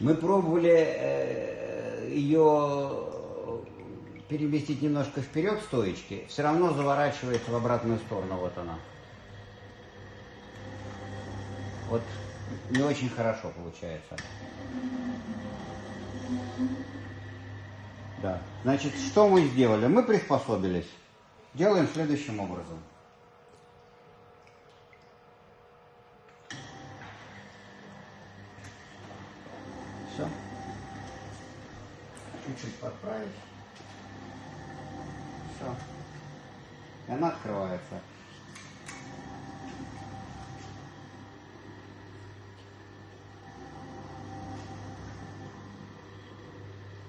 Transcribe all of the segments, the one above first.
Мы пробовали э, ее переместить немножко вперед стоечки, все равно заворачивается в обратную сторону, вот она. Вот не очень хорошо получается. Да. Значит, что мы сделали? Мы приспособились. Делаем следующим образом. Все. Чуть-чуть подправить. Все. И она открывается.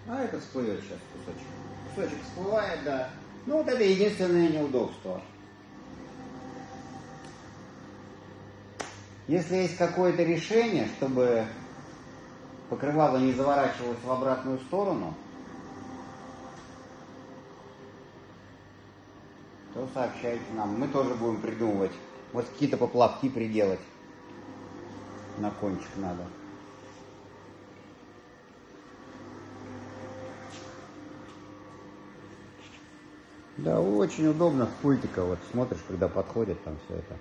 А это всплывет сейчас кусочек. Кусочек всплывает, да. Ну вот это единственное неудобство. Если есть какое-то решение, чтобы покрывало не заворачивалось в обратную сторону, то сообщайте нам. Мы тоже будем придумывать. Вот какие-то поплавки приделать. На кончик надо. Да, очень удобно в пультика. Вот смотришь, когда подходит там все это.